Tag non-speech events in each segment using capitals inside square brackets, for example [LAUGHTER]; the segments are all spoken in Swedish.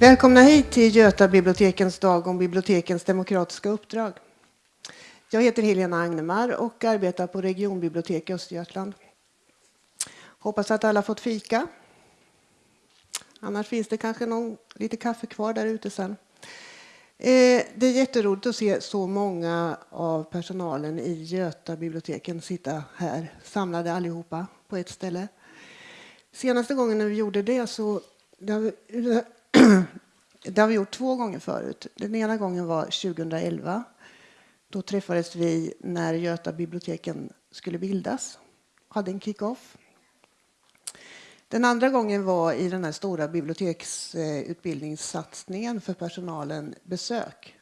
Välkomna hit till Göta bibliotekens dag om bibliotekens demokratiska uppdrag. Jag heter Helena Agnemar och arbetar på regionbibliotek i Östergötland. Hoppas att alla fått fika. Annars finns det kanske någon, lite kaffe kvar där ute sen. Eh, det är jätteroligt att se så många av personalen i Göta biblioteken sitta här samlade allihopa på ett ställe. Senaste gången när vi gjorde det så det har vi gjort två gånger förut. Den ena gången var 2011. Då träffades vi när Göta biblioteken skulle bildas. Hade en kick-off. Den andra gången var i den här stora biblioteksutbildningssatsningen för personalen Besök.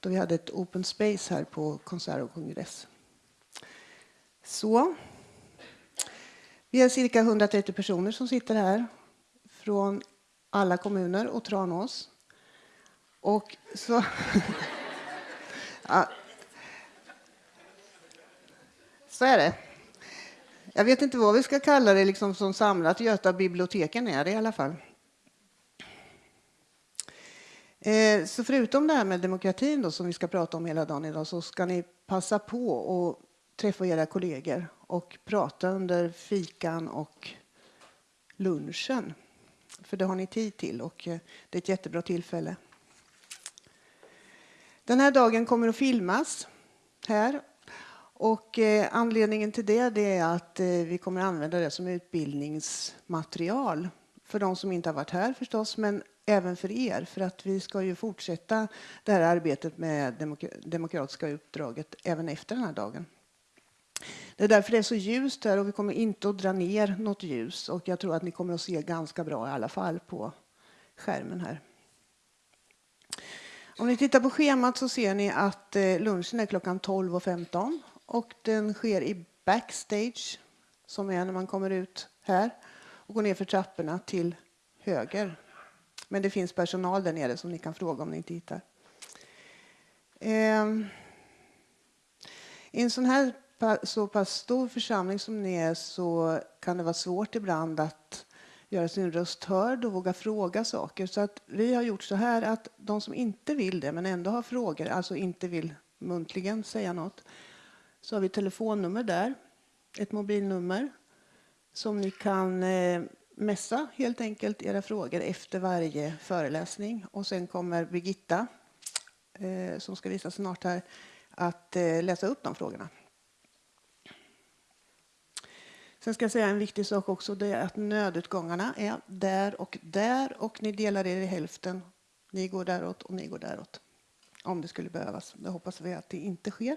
Då vi hade ett open space här på konsert och kongress. Så. Vi är cirka 130 personer som sitter här från alla kommuner och Tranås. Och så... [LAUGHS] ja. Så är det. Jag vet inte vad vi ska kalla det liksom som samlat. Göta biblioteken är det i alla fall. Eh, så förutom det här med demokratin då, som vi ska prata om hela dagen idag så ska ni passa på att träffa era kollegor och prata under fikan och lunchen. För det har ni tid till och eh, det är ett jättebra tillfälle. Den här dagen kommer att filmas här. Och eh, anledningen till det, det är att eh, vi kommer att använda det som utbildningsmaterial för de som inte har varit här förstås, men även för er. För att vi ska ju fortsätta det här arbetet med demokratiska uppdraget även efter den här dagen. Det är därför det är så ljust här och vi kommer inte att dra ner något ljus. Och jag tror att ni kommer att se ganska bra i alla fall på skärmen här. Om ni tittar på schemat så ser ni att eh, lunchen är klockan 12.15 och den sker i backstage som är när man kommer ut här och går ner för trapporna till höger. Men det finns personal där nere som ni kan fråga om ni inte hittar. Ehm, I en sån här så pass stor församling som ni är så kan det vara svårt ibland att göra sin röst hörd och våga fråga saker. Så att vi har gjort så här att de som inte vill det men ändå har frågor, alltså inte vill muntligen säga något, så har vi telefonnummer där, ett mobilnummer som ni kan eh, messa helt enkelt era frågor efter varje föreläsning. Och sen kommer Birgitta, eh, som ska visa snart här, att eh, läsa upp de frågorna. Sen ska jag säga en viktig sak också. Det är att nödutgångarna är där och där och ni delar er i hälften. Ni går däråt och ni går däråt. Om det skulle behövas. Det hoppas vi att det inte sker.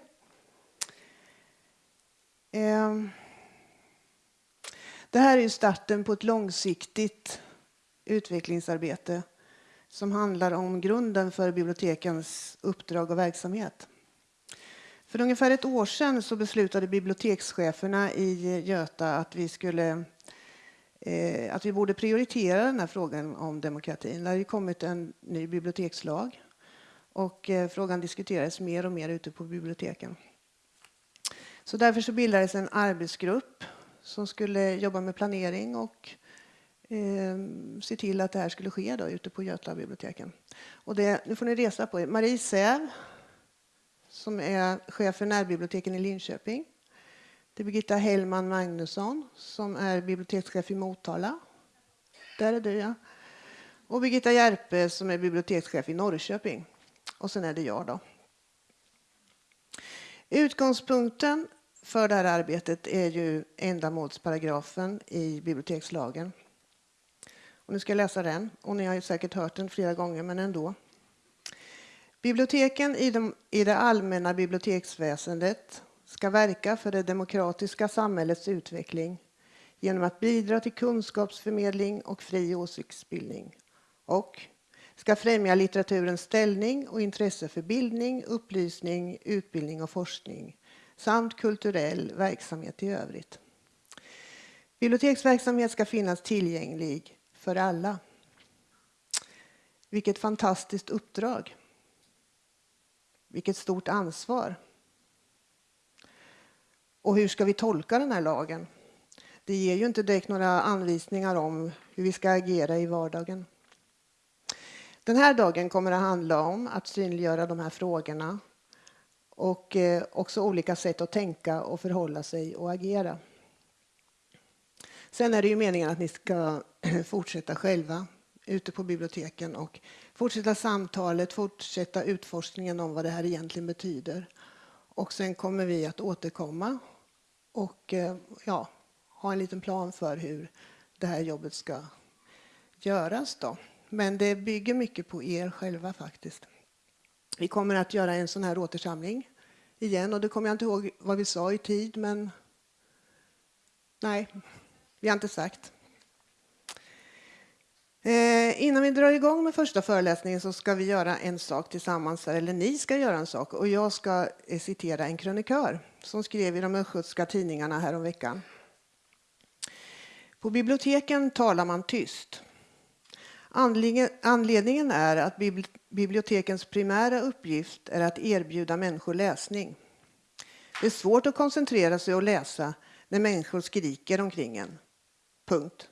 Ehm. Det här är starten på ett långsiktigt utvecklingsarbete som handlar om grunden för bibliotekens uppdrag och verksamhet. För ungefär ett år sedan så beslutade bibliotekscheferna i Göta att vi skulle eh, att vi borde prioritera den här frågan om demokratin. Det har kommit en ny bibliotekslag och eh, frågan diskuterades mer och mer ute på biblioteken. Så därför så bildades en arbetsgrupp som skulle jobba med planering och eh, se till att det här skulle ske då, ute på Göta biblioteken. Och det, nu får ni resa på er. Marie Säv som är chef för närbiblioteken i Linköping. Det är Birgitta Hellman Magnusson som är bibliotekschef i Motala. Där är du, ja. Och Birgitta Järpe som är bibliotekschef i Norrköping. Och sen är det jag då. Utgångspunkten för det här arbetet är ju ändamålsparagrafen i bibliotekslagen. Och nu ska jag läsa den, och ni har ju säkert hört den flera gånger, men ändå. Biblioteken i, de, i det allmänna biblioteksväsendet ska verka för det demokratiska samhällets utveckling genom att bidra till kunskapsförmedling och fri åsiktsbildning och ska främja litteraturens ställning och intresse för bildning, upplysning, utbildning och forskning samt kulturell verksamhet i övrigt. Biblioteksverksamhet ska finnas tillgänglig för alla. Vilket fantastiskt uppdrag! Vilket stort ansvar. Och hur ska vi tolka den här lagen? Det ger ju inte direkt några anvisningar om hur vi ska agera i vardagen. Den här dagen kommer att handla om att synliggöra de här frågorna och eh, också olika sätt att tänka och förhålla sig och agera. Sen är det ju meningen att ni ska [CLEARS THROAT] fortsätta själva ute på biblioteken och fortsätta samtalet, fortsätta utforskningen om vad det här egentligen betyder. Och sen kommer vi att återkomma och eh, ja, ha en liten plan för hur det här jobbet ska göras. Då. Men det bygger mycket på er själva faktiskt. Vi kommer att göra en sån här återsamling igen och det kommer jag inte ihåg vad vi sa i tid men nej, vi har inte sagt. Eh, innan vi drar igång med första föreläsningen så ska vi göra en sak tillsammans, eller ni ska göra en sak. Och jag ska eh, citera en krönikör som skrev i de östgötska tidningarna häromveckan. På biblioteken talar man tyst. Anledningen är att bibliotekens primära uppgift är att erbjuda människor läsning. Det är svårt att koncentrera sig och läsa när människor skriker omkring en. Punkt.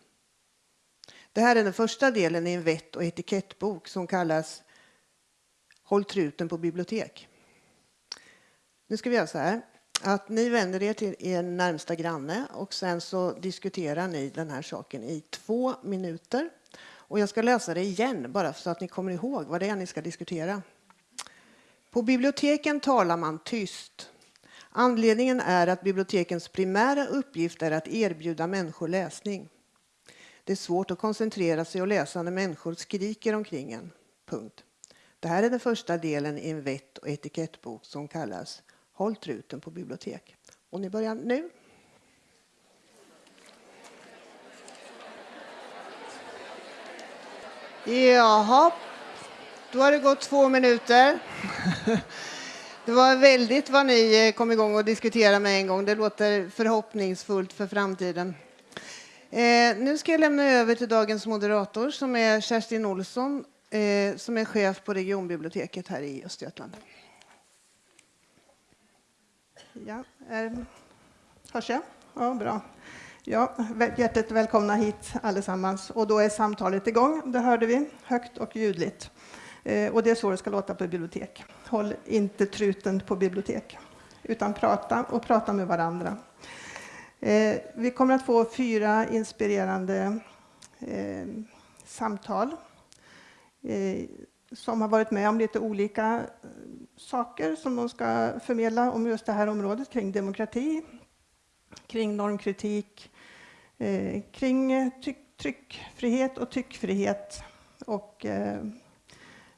Det här är den första delen i en vett och etikettbok som kallas Håll truten på bibliotek. Nu ska vi göra så här att ni vänder er till er närmsta granne och sen så diskuterar ni den här saken i två minuter. Och jag ska läsa det igen bara så att ni kommer ihåg vad det är ni ska diskutera. På biblioteken talar man tyst. Anledningen är att bibliotekens primära uppgift är att erbjuda människor läsning. Det är svårt att koncentrera sig och läsa när människor skriker omkring en. Punkt. Det här är den första delen i en vett och etikettbok som kallas Håll truten på bibliotek. Och ni börjar nu. Jaha, då har det gått två minuter. Det var väldigt vad ni kom igång och diskuterade med en gång. Det låter förhoppningsfullt för framtiden. Eh, nu ska jag lämna över till dagens moderator som är Kerstin Olsson eh, som är chef på regionbiblioteket här i Östergötland. Ja, eh, hörs jag? Ja, bra. Ja, hjärtligt välkomna hit allesammans. Och då är samtalet igång, det hörde vi, högt och ljudligt. Eh, och det är så det ska låta på bibliotek. Håll inte truten på bibliotek, utan prata och prata med varandra. Eh, vi kommer att få fyra inspirerande eh, samtal eh, som har varit med om lite olika eh, saker som de ska förmedla om just det här området kring demokrati, kring normkritik, eh, kring eh, tryckfrihet och tyckfrihet och eh,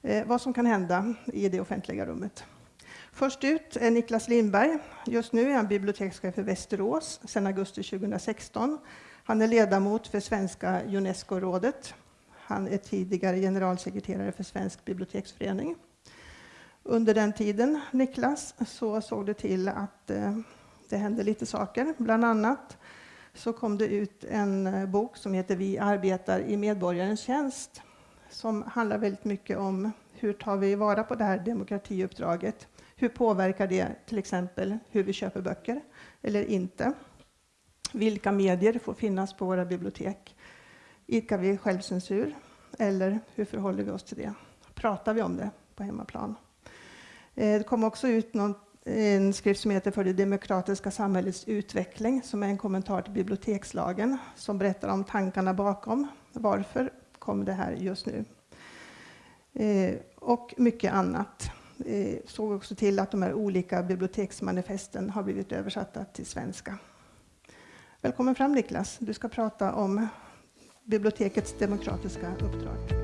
eh, vad som kan hända i det offentliga rummet. Först ut är Niklas Lindberg. Just nu är han bibliotekschef för Västerås sedan augusti 2016. Han är ledamot för Svenska Unesco-rådet. Han är tidigare generalsekreterare för Svensk biblioteksförening. Under den tiden, Niklas, så såg det till att eh, det hände lite saker. Bland annat så kom det ut en eh, bok som heter Vi arbetar i medborgarens tjänst som handlar väldigt mycket om hur tar vi vara på det här demokratiuppdraget hur påverkar det till exempel hur vi köper böcker eller inte? Vilka medier får finnas på våra bibliotek? Idkar vi självcensur? Eller hur förhåller vi oss till det? Pratar vi om det på hemmaplan? Eh, det kom också ut någon, en skrift som heter För det demokratiska samhällets utveckling som är en kommentar till bibliotekslagen som berättar om tankarna bakom. Varför kom det här just nu? Eh, och mycket annat. Eh, såg också till att de här olika biblioteksmanifesten har blivit översatta till svenska. Välkommen fram Niklas. Du ska prata om bibliotekets demokratiska uppdrag.